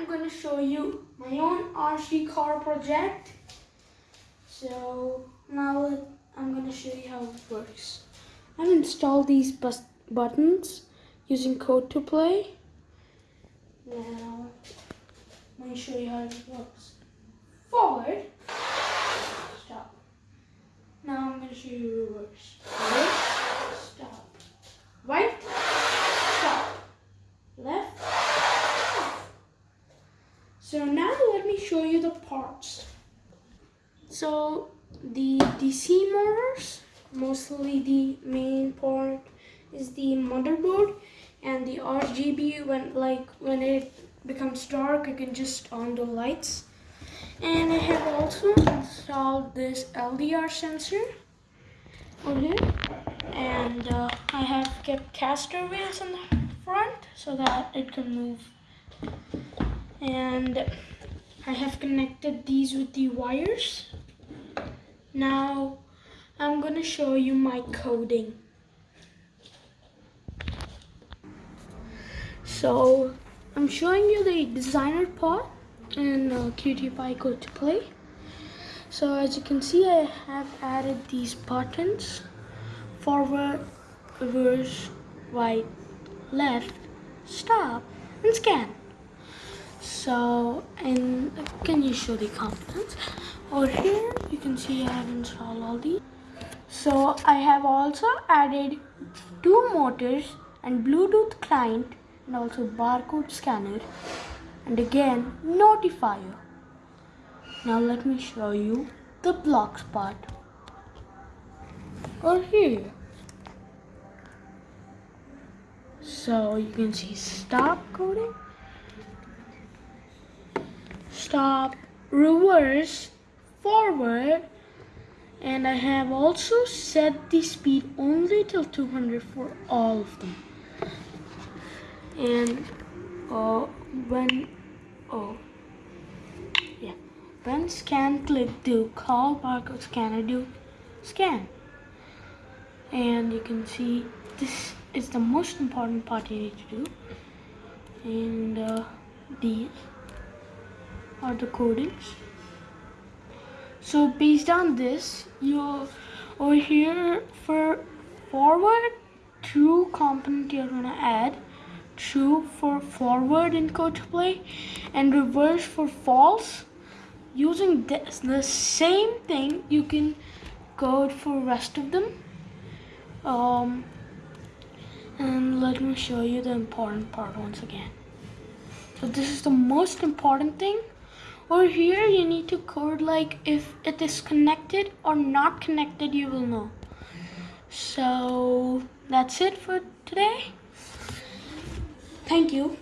I'm going to show you my own RC car project. So now I'm going to show you how it works. I've installed these bus- buttons using Code to Play. Now, let me show you how it works. Forward. Stop. Now I'm going to show you reverse. Forward. Stop. Right. Stop. Left. Stop. So now let me show you the parts. So the DC motors, mostly the main part is the motherboard and the RGB when like when it becomes dark you can just on the lights. And I have also installed this LDR sensor over here and uh, I have kept caster wheels in the front so that it can move and I have connected these with the wires. Now I'm gonna show you my coding. So I'm showing you the designer part in uh, QTPy code to play. So as you can see I have added these buttons forward reverse right left stop and scan so and can you show the components over here you can see I have installed all these. So I have also added two motors and Bluetooth client and also barcode scanner and again notifier. Now let me show you the blocks part. Over here. So you can see stop coding stop reverse forward and I have also set the speed only till 200 for all of them. And uh, when oh yeah when scan click do call barcode scanner do scan. And you can see this is the most important part you need to do. And uh, these are the codings so based on this you over here for forward true component you're gonna add. True for forward in code to play and reverse for false. Using this the same thing you can code for rest of them. Um, and let me show you the important part once again. So this is the most important thing over here you need to code like if it is connected or not connected you will know. So that's it for today. Thank you